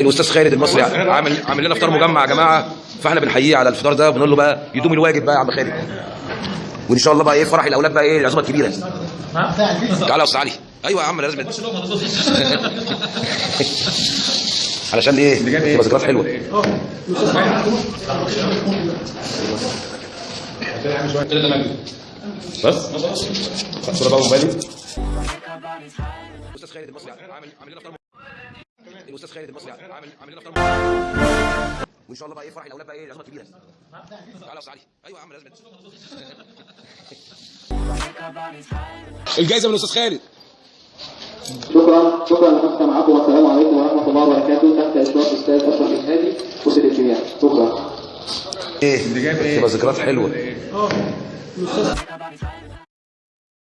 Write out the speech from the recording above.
الاستاذ خالد المصري عامل عامل لنا فطار مجمع يا جماعة. فاحنا بنحييه على الفطار ده وبنقول له بقى يدوم الواجب بقى يا عم خالد. وإن شاء الله بقى إيه فرح الأولاد بقى إيه العزومه الكبيرة. تعالى يا أستاذ علي. أيوه يا عم لازم. علشان إيه؟ تبقى ذكريات حلوة. بس. صورة بقى موبايلي الاستاذ خالد المصري عامل عامل لنا فطار الاستاذ خالد المصري عامل عامل لنا فطار وإن شاء الله بقى إيه فرح الأولاد بقى إيه العزومه الكبيره تعالى يا علي. أيوه يا عم لازم. الجائزة من الاستاذ خالد. شكرا. شكرا لحسن معكم والسلام عليكم ورحمة الله وبركاته. تحت إشراف الاستاذ أشرف الهادي وسط الاجتماع شكرا. إيه؟ تبقى ذكريات حلوة.